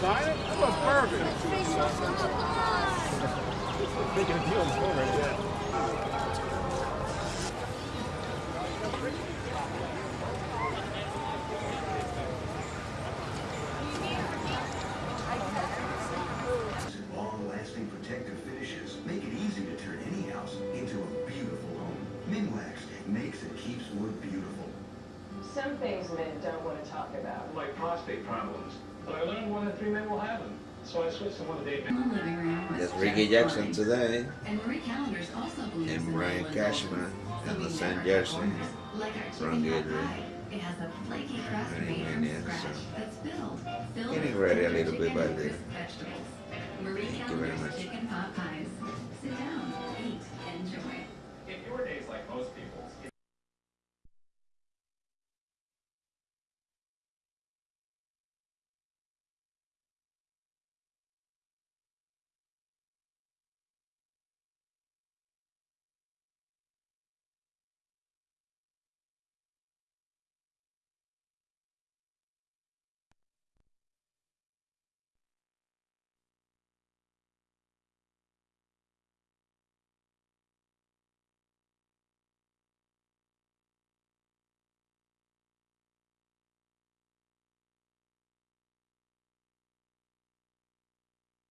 Sign it? Protective finishes make it easy to turn any house into a beautiful home. Minwax makes and keeps wood beautiful. Some things men don't want to talk about. like prostate problems. But I learned one in three men will have them. So I switched to one of The living room was That's just Ricky Jackson today. And Marie Callender's also believes And in Brian Nolan Cashman Golden. and So we Lasan Jackson. Like our from chicken pot It has a flaky crust Running made in from scratch that's filled. Filled Getting ready a little bit by and then. crisp vegetables. Marie Thank you very Callender's much.